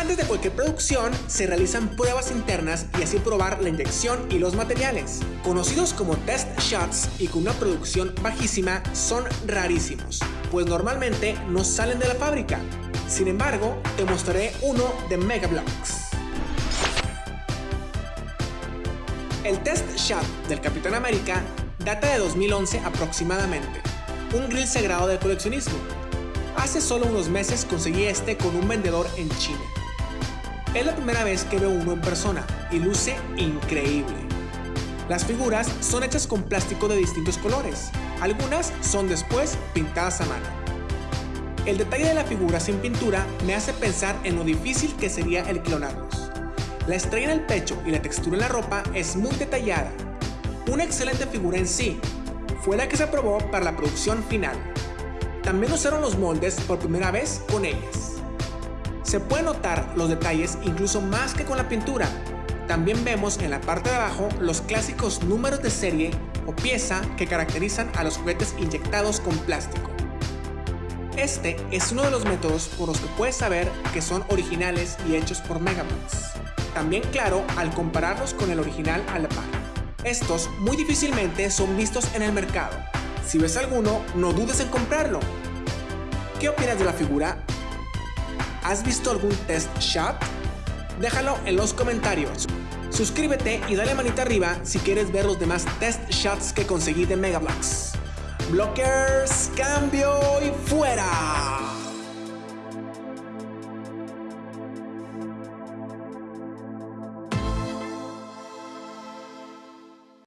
Antes de cualquier producción, se realizan pruebas internas y así probar la inyección y los materiales. Conocidos como test shots y con una producción bajísima, son rarísimos, pues normalmente no salen de la fábrica. Sin embargo, te mostraré uno de Megablocks. El test shot del Capitán América data de 2011 aproximadamente, un grill sagrado del coleccionismo. Hace solo unos meses conseguí este con un vendedor en China. Es la primera vez que veo uno en persona y luce increíble. Las figuras son hechas con plástico de distintos colores, algunas son después pintadas a mano. El detalle de la figura sin pintura me hace pensar en lo difícil que sería el clonarlos. La estrella en el pecho y la textura en la ropa es muy detallada. Una excelente figura en sí, fue la que se aprobó para la producción final. También usaron los moldes por primera vez con ellas. Se pueden notar los detalles incluso más que con la pintura. También vemos en la parte de abajo los clásicos números de serie o pieza que caracterizan a los juguetes inyectados con plástico. Este es uno de los métodos por los que puedes saber que son originales y hechos por Megablocks. También claro al compararlos con el original a la par. Estos muy difícilmente son vistos en el mercado. Si ves alguno, no dudes en comprarlo. ¿Qué opinas de la figura? ¿Has visto algún test shot? Déjalo en los comentarios. Suscríbete y dale manita arriba si quieres ver los demás test shots que conseguí de Megablocks. Blockers, cambio.